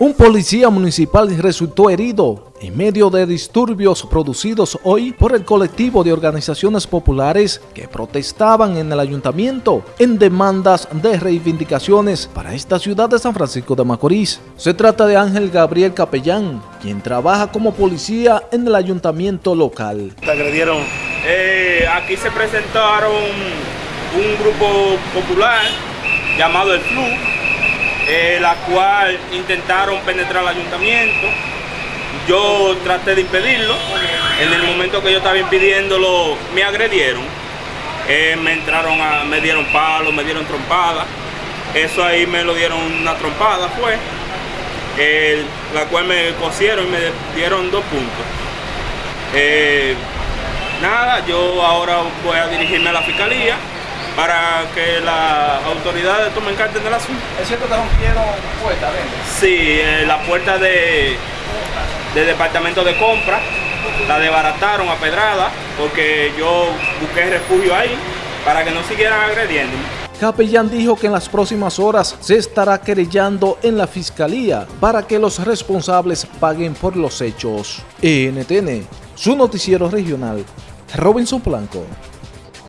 Un policía municipal resultó herido en medio de disturbios producidos hoy por el colectivo de organizaciones populares que protestaban en el ayuntamiento en demandas de reivindicaciones para esta ciudad de San Francisco de Macorís. Se trata de Ángel Gabriel Capellán, quien trabaja como policía en el ayuntamiento local. Te agredieron. Eh, aquí se presentaron un grupo popular llamado El Flu, eh, la cual intentaron penetrar al ayuntamiento. Yo traté de impedirlo. En el momento que yo estaba impidiéndolo, me agredieron. Eh, me entraron a, me dieron palos, me dieron trompadas. Eso ahí me lo dieron una trompada, fue. la cual me cosieron y me dieron dos puntos. Eh, nada, yo ahora voy a dirigirme a la fiscalía para que las autoridades tomen cartas del asunto. ¿Es cierto que rompieron puertas Sí, eh, la puerta de, del departamento de compra la desbarataron a pedrada porque yo busqué refugio ahí para que no siguieran agrediendo. Capellán dijo que en las próximas horas se estará querellando en la fiscalía para que los responsables paguen por los hechos. NTN, su noticiero regional, Robinson Blanco.